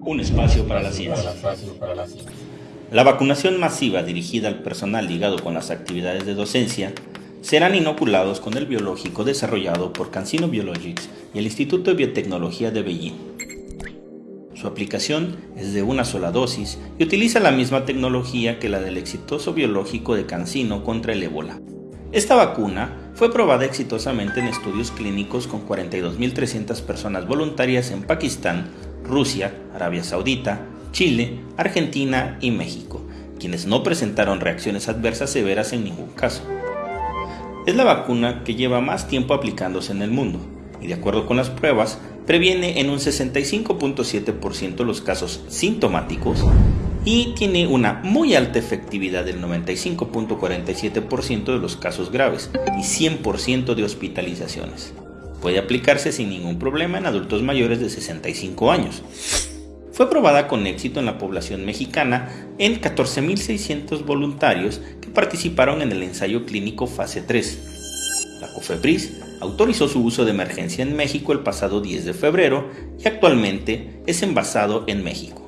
Un espacio para la ciencia. La vacunación masiva dirigida al personal ligado con las actividades de docencia serán inoculados con el biológico desarrollado por CanSino Biologics y el Instituto de Biotecnología de Beijing. Su aplicación es de una sola dosis y utiliza la misma tecnología que la del exitoso biológico de CanSino contra el ébola. Esta vacuna fue probada exitosamente en estudios clínicos con 42.300 personas voluntarias en Pakistán, Rusia, Arabia Saudita, Chile, Argentina y México, quienes no presentaron reacciones adversas severas en ningún caso. Es la vacuna que lleva más tiempo aplicándose en el mundo y de acuerdo con las pruebas previene en un 65.7% los casos sintomáticos y tiene una muy alta efectividad del 95.47% de los casos graves y 100% de hospitalizaciones. Puede aplicarse sin ningún problema en adultos mayores de 65 años. Fue probada con éxito en la población mexicana en 14.600 voluntarios que participaron en el ensayo clínico fase 3. La COFEPRIS autorizó su uso de emergencia en México el pasado 10 de febrero y actualmente es envasado en México.